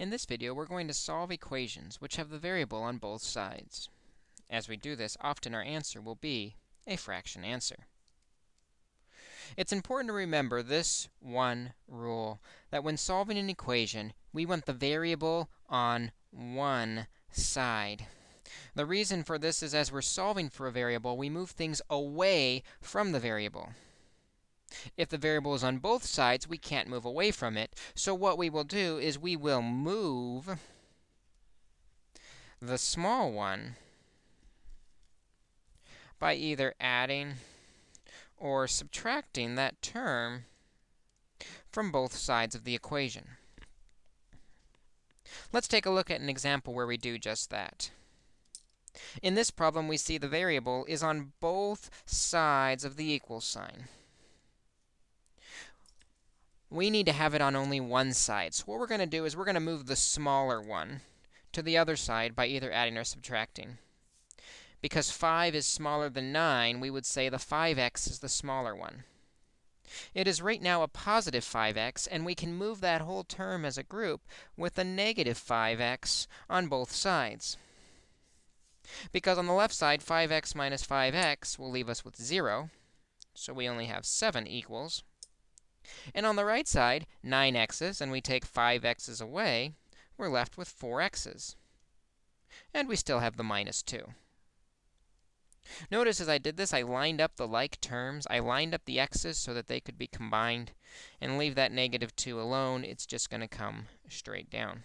In this video, we're going to solve equations which have the variable on both sides. As we do this, often our answer will be a fraction answer. It's important to remember this one rule, that when solving an equation, we want the variable on one side. The reason for this is as we're solving for a variable, we move things away from the variable. If the variable is on both sides, we can't move away from it. So what we will do is we will move the small one by either adding or subtracting that term from both sides of the equation. Let's take a look at an example where we do just that. In this problem, we see the variable is on both sides of the equal sign we need to have it on only one side. So what we're going to do is we're going to move the smaller one to the other side by either adding or subtracting. Because 5 is smaller than 9, we would say the 5x is the smaller one. It is right now a positive 5x, and we can move that whole term as a group with a negative 5x on both sides. Because on the left side, 5x minus 5x will leave us with 0, so we only have 7 equals and on the right side, 9x's, and we take 5x's away, we're left with 4x's. And we still have the minus 2. Notice as I did this, I lined up the like terms. I lined up the x's so that they could be combined, and leave that negative 2 alone. It's just going to come straight down.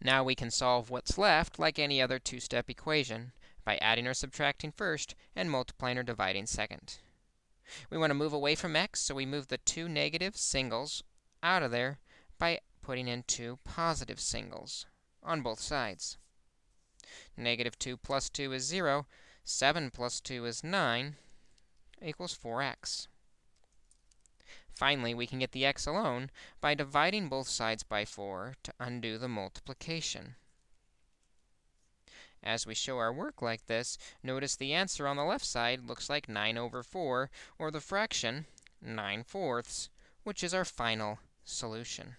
Now we can solve what's left like any other two-step equation by adding or subtracting first and multiplying or dividing second. We want to move away from x, so we move the two negative singles out of there by putting in two positive singles on both sides. Negative 2 plus 2 is 0. 7 plus 2 is 9 equals 4x. Finally, we can get the x alone by dividing both sides by 4 to undo the multiplication. As we show our work like this, notice the answer on the left side looks like 9 over 4, or the fraction 9 fourths, which is our final solution.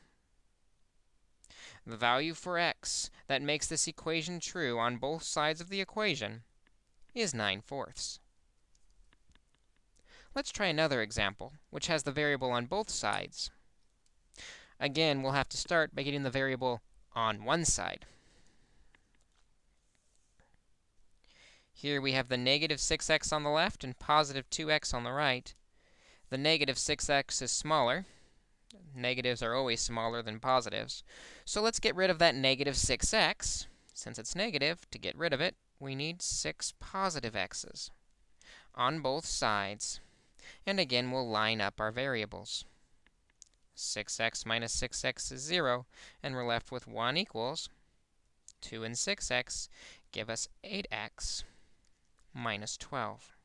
The value for x that makes this equation true on both sides of the equation is 9 fourths. Let's try another example, which has the variable on both sides. Again, we'll have to start by getting the variable on one side. Here we have the negative 6x on the left and positive 2x on the right. The negative 6x is smaller. Negatives are always smaller than positives. So let's get rid of that negative 6x. Since it's negative, to get rid of it, we need 6 positive x's on both sides. And again, we'll line up our variables. 6x minus 6x is 0, and we're left with 1 equals 2 and 6x give us 8x minus 12.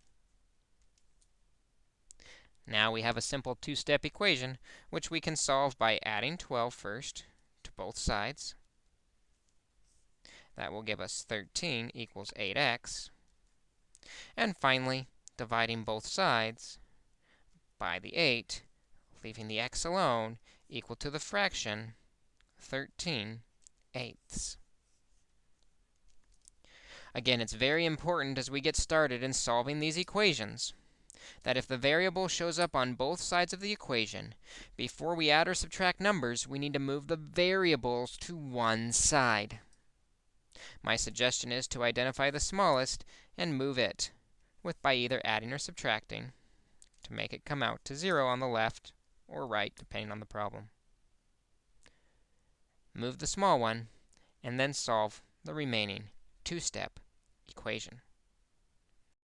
Now we have a simple two-step equation, which we can solve by adding 12 first to both sides. That will give us 13 equals 8x. And finally, dividing both sides by the 8, leaving the x alone, equal to the fraction 13 eighths. Again, it's very important as we get started in solving these equations that if the variable shows up on both sides of the equation, before we add or subtract numbers, we need to move the variables to one side. My suggestion is to identify the smallest and move it with by either adding or subtracting to make it come out to 0 on the left or right, depending on the problem. Move the small one, and then solve the remaining two-step equation.